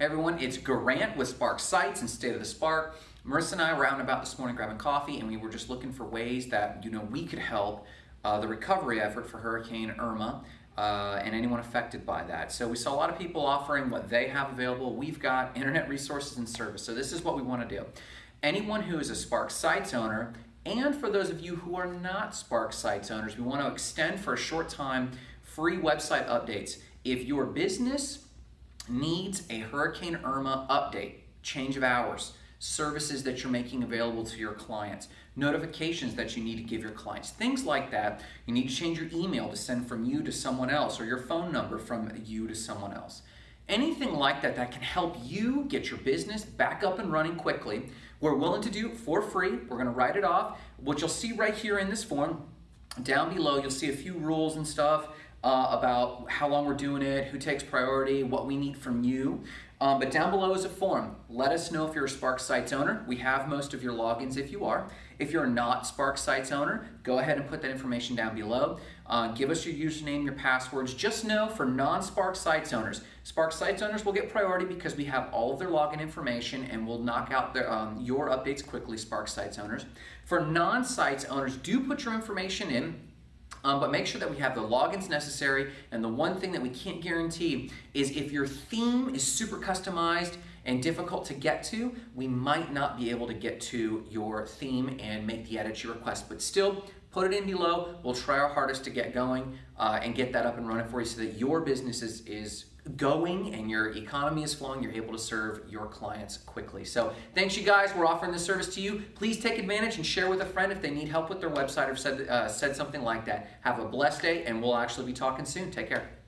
Hey everyone, it's Garant with Spark Sites and State of the Spark. Marissa and I were out and about this morning grabbing coffee and we were just looking for ways that you know we could help uh, the recovery effort for Hurricane Irma uh, and anyone affected by that. So we saw a lot of people offering what they have available. We've got internet resources and service. So this is what we want to do. Anyone who is a Spark Sites owner and for those of you who are not Spark Sites owners, we want to extend for a short time free website updates. If your business needs a Hurricane Irma update, change of hours, services that you're making available to your clients, notifications that you need to give your clients, things like that. You need to change your email to send from you to someone else or your phone number from you to someone else. Anything like that that can help you get your business back up and running quickly, we're willing to do for free. We're going to write it off. What you'll see right here in this form, down below, you'll see a few rules and stuff uh, about how long we're doing it, who takes priority, what we need from you. Um, but down below is a form. Let us know if you're a Spark Sites owner. We have most of your logins if you are. If you're not Spark Sites owner, go ahead and put that information down below. Uh, give us your username, your passwords. Just know for non-Spark Sites owners, Spark Sites owners will get priority because we have all of their login information and we'll knock out their, um, your updates quickly, Spark Sites owners. For non-Sites owners, do put your information in um, but make sure that we have the logins necessary. And the one thing that we can't guarantee is if your theme is super customized and difficult to get to, we might not be able to get to your theme and make the edits you request. But still, put it in below. We'll try our hardest to get going uh, and get that up and running for you so that your business is, is going and your economy is flowing, you're able to serve your clients quickly. So thanks you guys. We're offering this service to you. Please take advantage and share with a friend if they need help with their website or said, uh, said something like that. Have a blessed day and we'll actually be talking soon. Take care.